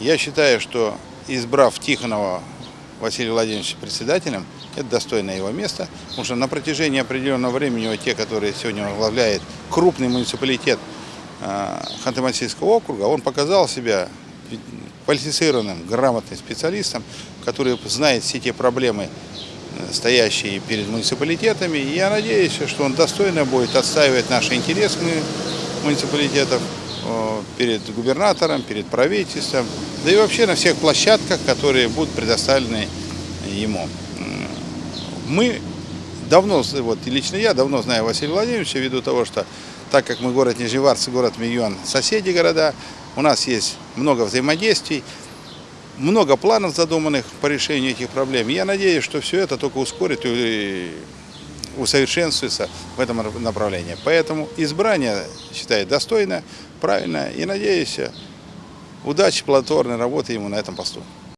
Я считаю, что избрав Тихонова Василия Владимировича председателем, это достойное его место, потому что на протяжении определенного времени те, которые сегодня возглавляет крупный муниципалитет э, Ханты-Мансийского округа, он показал себя квалифицированным, грамотным специалистом, который знает все те проблемы, э, стоящие перед муниципалитетами. И я надеюсь, что он достойно будет отстаивать наши интересы муниципалитетов перед губернатором, перед правительством, да и вообще на всех площадках, которые будут предоставлены ему. Мы давно, вот лично я давно знаю Василия Владимировича, ввиду того, что так как мы город Нижневарцы, город Миллион, соседи города, у нас есть много взаимодействий, много планов задуманных по решению этих проблем. Я надеюсь, что все это только ускорит и усовершенствуется в этом направлении. Поэтому избрание, считаю, достойно, правильно и надеюсь, удачи, плодотворной работы ему на этом посту.